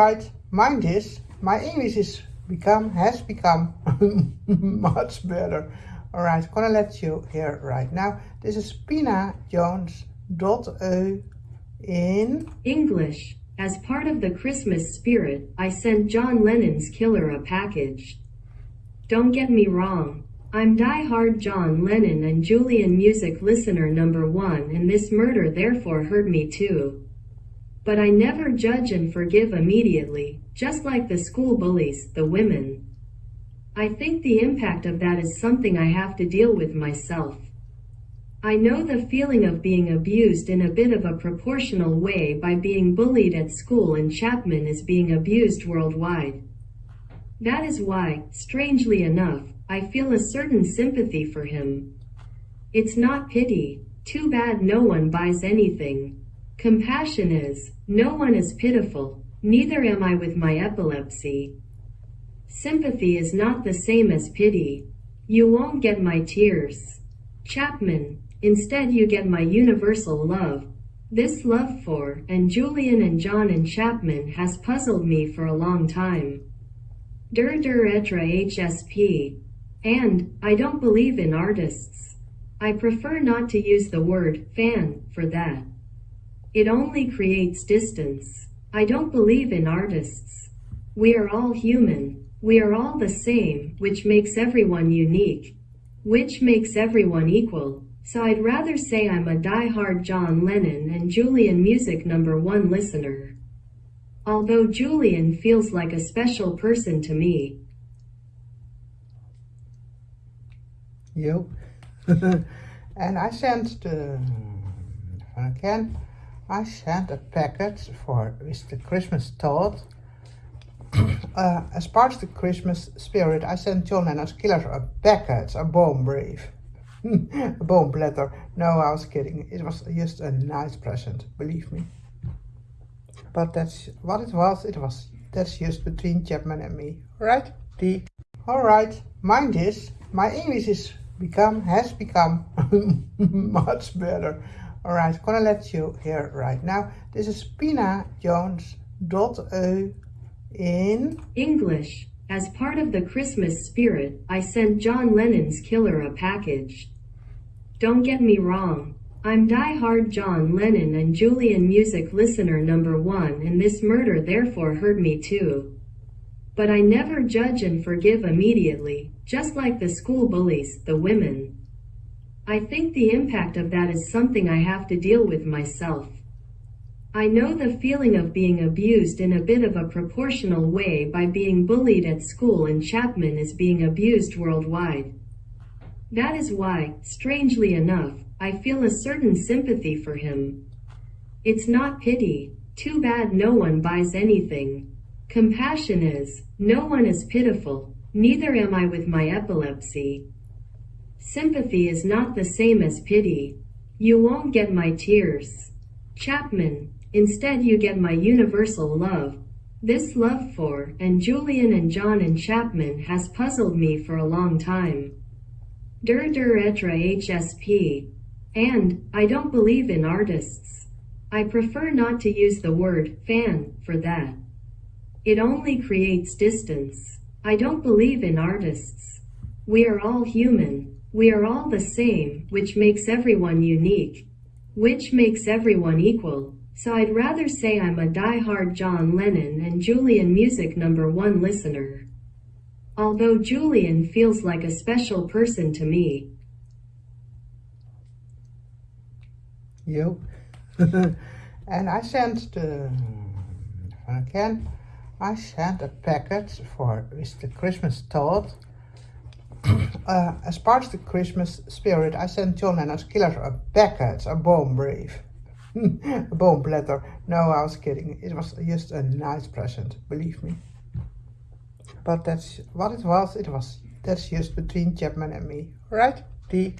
right, mind this. My English is become has become much better. All right, I'm gonna let you hear right now. This is Pina Jones dot e in English. As part of the Christmas spirit, I sent John Lennon's Killer a package. Don't get me wrong. I'm die-hard John Lennon and Julian music listener number one and this murder therefore hurt me too. But I never judge and forgive immediately, just like the school bullies, the women. I think the impact of that is something I have to deal with myself. I know the feeling of being abused in a bit of a proportional way by being bullied at school and Chapman is being abused worldwide. That is why, strangely enough, I feel a certain sympathy for him. It's not pity, too bad no one buys anything. Compassion is, no one is pitiful, neither am I with my epilepsy. Sympathy is not the same as pity. You won't get my tears. Chapman, Instead you get my universal love. This love for, and Julian and John and Chapman has puzzled me for a long time. Der der etra HSP. And, I don't believe in artists. I prefer not to use the word fan for that. It only creates distance. I don't believe in artists. We are all human. We are all the same, which makes everyone unique. Which makes everyone equal. So I'd rather say I'm a die-hard John Lennon and Julian music number one listener. Although Julian feels like a special person to me. Yep. and I sent the, uh, again, I sent a package for the Christmas thought. uh, as part of the Christmas spirit, I sent John Lennon's Killers a package, a bomb brief. a bomb platter. No, I was kidding. It was just a nice present, believe me. But that's what it was. It was that's just between Chapman and me. Right? The Alright, mind this. My English is become has become much better. Alright, I'm gonna let you hear right now. This is Pina Jones dot e in English. As part of the Christmas spirit, I sent John Lennon's Killer a package. Don't get me wrong. I'm die-hard John Lennon and Julian music listener number one and this murder therefore hurt me too. But I never judge and forgive immediately, just like the school bullies, the women. I think the impact of that is something I have to deal with myself. I know the feeling of being abused in a bit of a proportional way by being bullied at school and Chapman is being abused worldwide. That is why, strangely enough, I feel a certain sympathy for him. It's not pity, too bad no one buys anything. Compassion is, no one is pitiful, neither am I with my epilepsy. Sympathy is not the same as pity. You won't get my tears. Chapman, Instead you get my universal love. This love for, and Julian and John and Chapman has puzzled me for a long time. Der der etra HSP. And, I don't believe in artists. I prefer not to use the word fan for that. It only creates distance. I don't believe in artists. We are all human. We are all the same, which makes everyone unique. Which makes everyone equal. So I'd rather say I'm a die-hard John Lennon and Julian music number one listener. Although Julian feels like a special person to me. Yep. and I sent the, again, I sent a package for Mr. Christmas thought. Uh, as part of the Christmas spirit, I sent John Lennon's Killers a packet, a bomb brief. a bomb platter. No, I was kidding. It was just a nice present, believe me. But that's what it was. It was that's just between Chapman and me, right? The